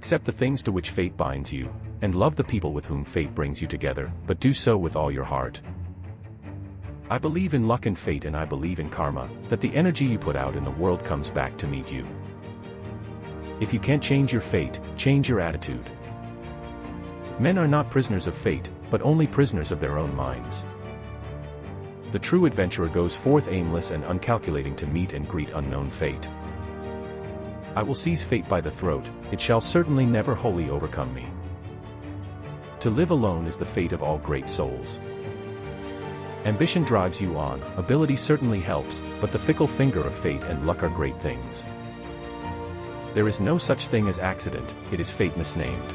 Accept the things to which fate binds you, and love the people with whom fate brings you together, but do so with all your heart. I believe in luck and fate and I believe in karma, that the energy you put out in the world comes back to meet you. If you can't change your fate, change your attitude. Men are not prisoners of fate, but only prisoners of their own minds. The true adventurer goes forth aimless and uncalculating to meet and greet unknown fate. I will seize fate by the throat, it shall certainly never wholly overcome me. To live alone is the fate of all great souls. Ambition drives you on, ability certainly helps, but the fickle finger of fate and luck are great things. There is no such thing as accident, it is fate misnamed.